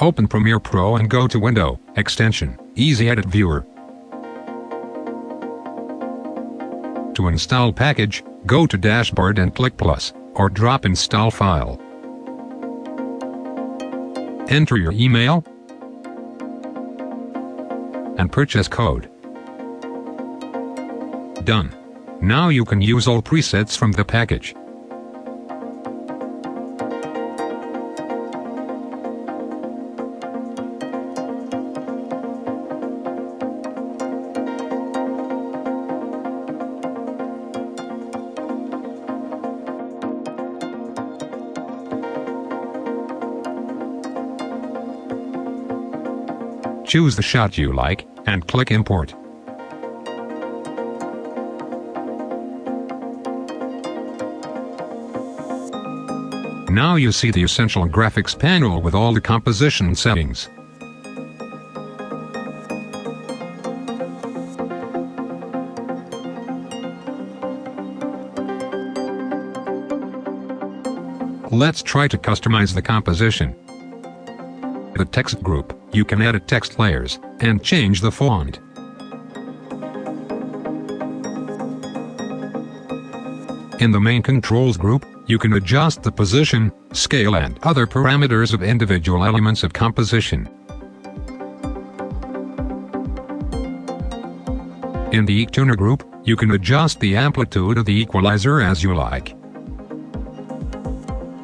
Open Premiere Pro and go to Window, Extension, Easy Edit Viewer. To install package, go to Dashboard and click Plus, or drop Install File. Enter your email and purchase code. Done. Now you can use all presets from the package. Choose the shot you like, and click Import. Now you see the Essential Graphics panel with all the composition settings. Let's try to customize the composition. The text group you can edit text layers, and change the font. In the main controls group, you can adjust the position, scale and other parameters of individual elements of composition. In the EQ Tuner group, you can adjust the amplitude of the equalizer as you like.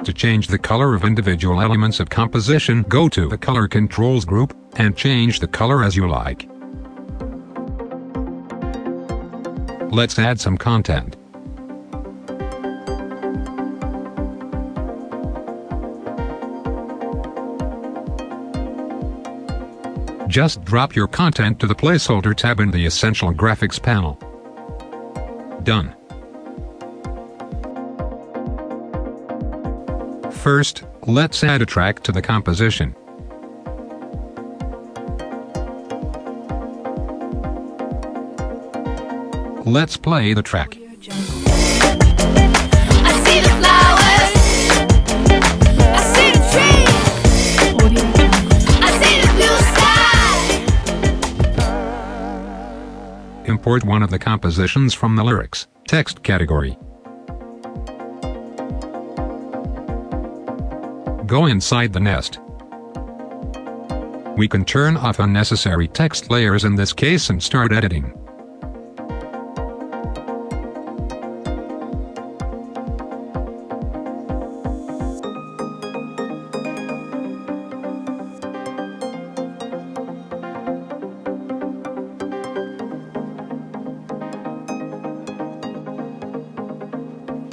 To change the color of individual elements of composition go to the Color Controls group, and change the color as you like. Let's add some content. Just drop your content to the Placeholder tab in the Essential Graphics panel. Done. First, let's add a track to the composition. Let's play the track. Import one of the compositions from the lyrics text category. Go inside the nest. We can turn off unnecessary text layers in this case and start editing.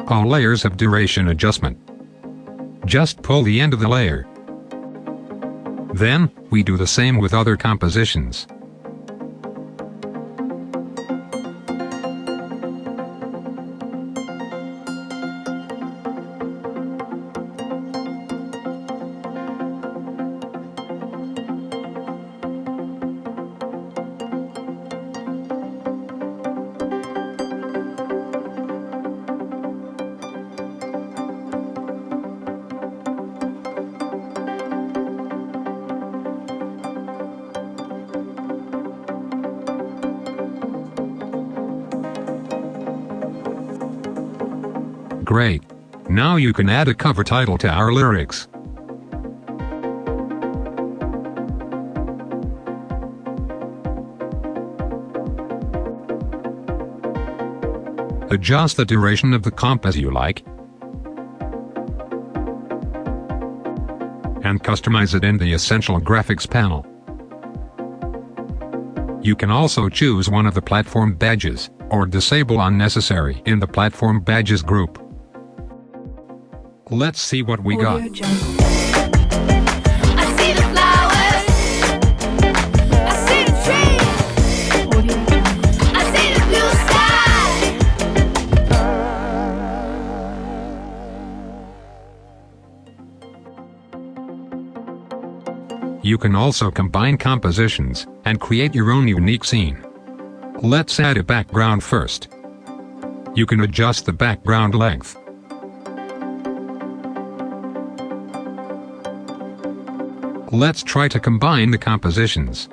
All layers have duration adjustment. Just pull the end of the layer. Then, we do the same with other compositions. Great. Now you can add a cover title to our lyrics. Adjust the duration of the comp as you like. And customize it in the Essential Graphics panel. You can also choose one of the platform badges, or disable unnecessary in the platform badges group. Let's see what we got. You can also combine compositions and create your own unique scene. Let's add a background first. You can adjust the background length. Let's try to combine the compositions.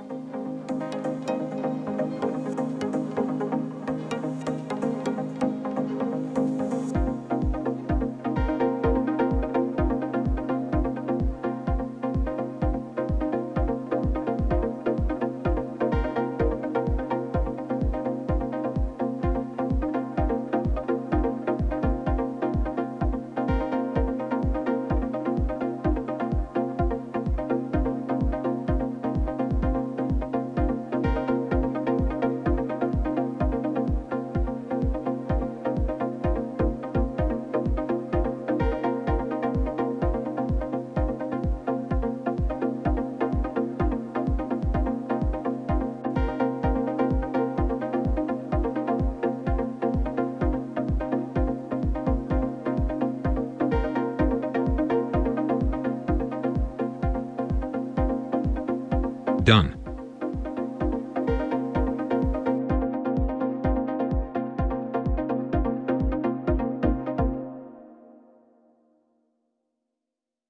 Done.